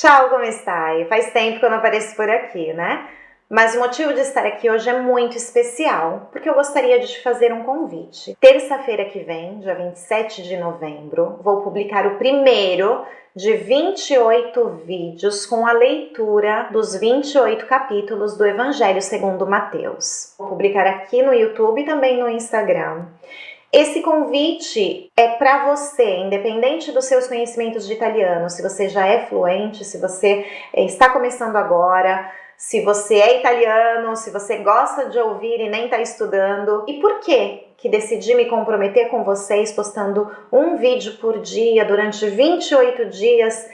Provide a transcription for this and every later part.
Tchau, como está? Faz tempo que eu não apareço por aqui, né? Mas o motivo de estar aqui hoje é muito especial, porque eu gostaria de te fazer um convite. Terça-feira que vem, dia 27 de novembro, vou publicar o primeiro de 28 vídeos com a leitura dos 28 capítulos do Evangelho segundo Mateus. Vou publicar aqui no YouTube e também no Instagram. Esse convite é para você, independente dos seus conhecimentos de italiano, se você já é fluente, se você eh, está começando agora, se você é italiano, se você gosta de ouvir e nem está estudando. E por que que decidi me comprometer com vocês postando um vídeo por dia durante 28 dias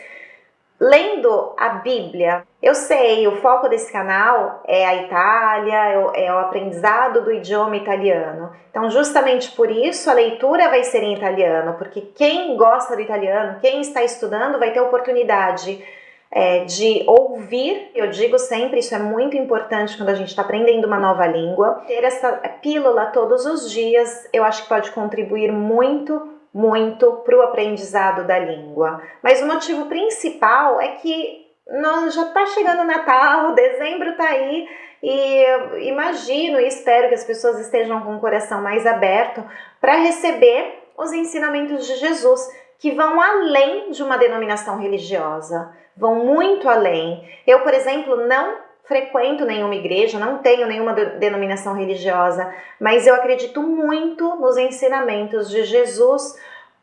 lendo a Bíblia. Eu sei, o foco desse canal é a Itália, é, é o aprendizado do idioma italiano. Então, justamente por isso, a leitura vai ser em italiano, porque quem gosta do italiano, quem está estudando, vai ter oportunidade é, de ouvir. Eu digo sempre, isso é muito importante quando a gente está aprendendo uma nova língua. Ter essa pílula todos os dias, eu acho que pode contribuir muito muito para o aprendizado da língua. Mas o motivo principal é que nós já está chegando o Natal, dezembro está aí e imagino e espero que as pessoas estejam com o coração mais aberto para receber os ensinamentos de Jesus, que vão além de uma denominação religiosa, vão muito além. Eu, por exemplo, não frequento nenhuma igreja, não tenho nenhuma denominação religiosa, mas eu acredito muito nos ensinamentos de Jesus,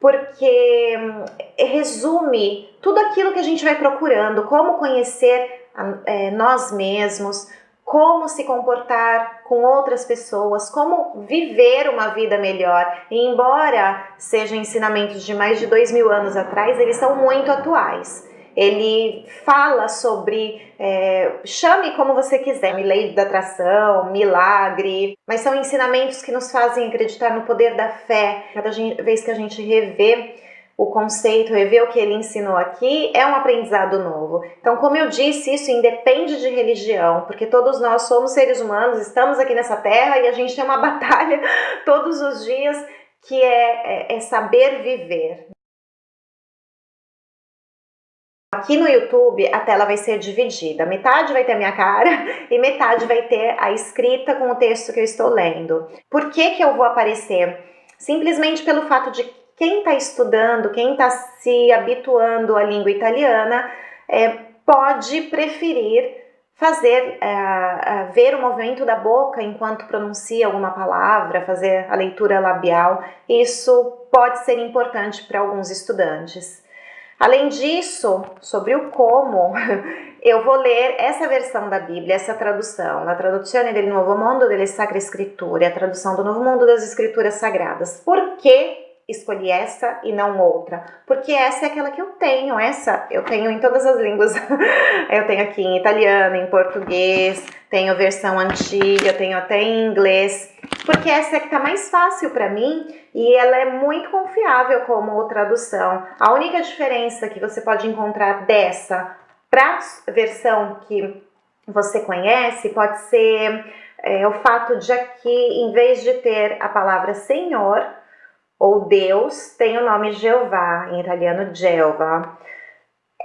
porque hum, resume tudo aquilo que a gente vai procurando, como conhecer é, nós mesmos, como se comportar com outras pessoas, como viver uma vida melhor. E embora sejam ensinamentos de mais de dois mil anos atrás, eles são muito atuais ele fala sobre é, chame como você quiser, lei da atração, milagre, mas são ensinamentos que nos fazem acreditar no poder da fé. Cada vez que a gente revê o conceito, rever o que ele ensinou aqui, é um aprendizado novo. Então, como eu disse, isso independe de religião, porque todos nós somos seres humanos, estamos aqui nessa terra e a gente tem uma batalha todos os dias que é, é, é saber viver. Aqui no YouTube a tela vai ser dividida, metade vai ter a minha cara e metade vai ter a escrita com o texto que eu estou lendo. Por que que eu vou aparecer? Simplesmente pelo fato de quem está estudando, quem está se habituando à língua italiana, é, pode preferir fazer, é, ver o movimento da boca enquanto pronuncia alguma palavra, fazer a leitura labial. Isso pode ser importante para alguns estudantes. Além disso, sobre o como, eu vou ler essa versão da Bíblia, essa tradução, a traduzione del Nuovo Mondo delle Sacre Scritture, a tradução do Novo Mundo das Escrituras Sagradas. Por que escolhi essa e não outra? Porque essa é aquela que eu tenho, essa eu tenho em todas as línguas. eu tenho aqui em italiano, em português, tenho versão antiga, tenho até em inglês porque essa é que tá mais fácil para mim e ela é muito confiável como tradução. A única diferença que você pode encontrar dessa para versão que você conhece pode ser é, o fato de aqui, em vez de ter a palavra Senhor ou Deus, tem o nome Jeová, em italiano Jeová.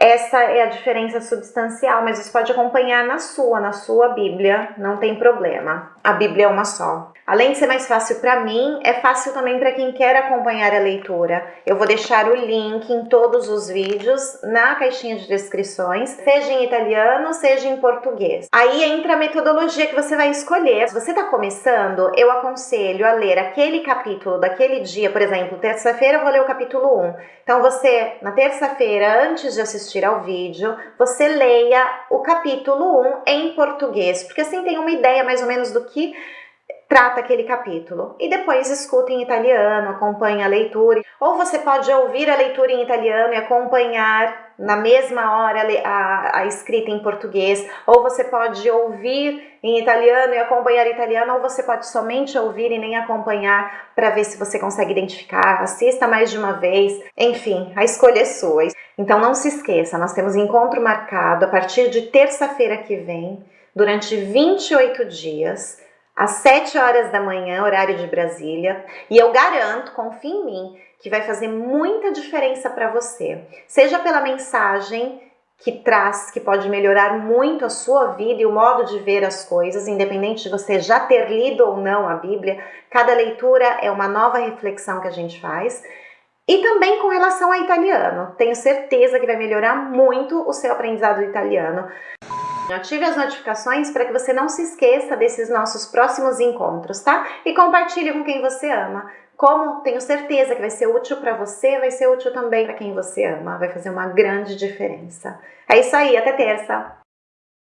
Essa é a diferença substancial, mas você pode acompanhar na sua, na sua Bíblia, não tem problema. A Bíblia é uma só. Além de ser mais fácil para mim, é fácil também para quem quer acompanhar a leitura. Eu vou deixar o link em todos os vídeos na caixinha de descrições, seja em italiano, seja em português. Aí entra a metodologia que você vai escolher. Se você está começando, eu aconselho a ler aquele capítulo daquele dia, por exemplo, terça-feira eu vou ler o capítulo 1. Então você, na terça-feira, antes de assistir ao vídeo, você leia o capítulo 1 em português, porque assim tem uma ideia mais ou menos do que trata aquele capítulo e depois escuta em italiano, acompanha a leitura. Ou você pode ouvir a leitura em italiano e acompanhar na mesma hora a, a escrita em português, ou você pode ouvir em italiano e acompanhar italiano, ou você pode somente ouvir e nem acompanhar para ver se você consegue identificar, assista mais de uma vez, enfim, a escolha é sua. Então não se esqueça, nós temos encontro marcado a partir de terça-feira que vem, durante 28 dias, às 7 horas da manhã, horário de Brasília, e eu garanto, confie em mim, que vai fazer muita diferença para você, seja pela mensagem que traz, que pode melhorar muito a sua vida e o modo de ver as coisas, independente de você já ter lido ou não a Bíblia. Cada leitura é uma nova reflexão que a gente faz. E também com relação ao italiano, tenho certeza que vai melhorar muito o seu aprendizado do italiano. Ative as notificações para que você não se esqueça desses nossos próximos encontros, tá? E compartilhe com quem você ama. Como tenho certeza que vai ser útil para você, vai ser útil também para quem você ama. Vai fazer uma grande diferença. É isso aí, até terça!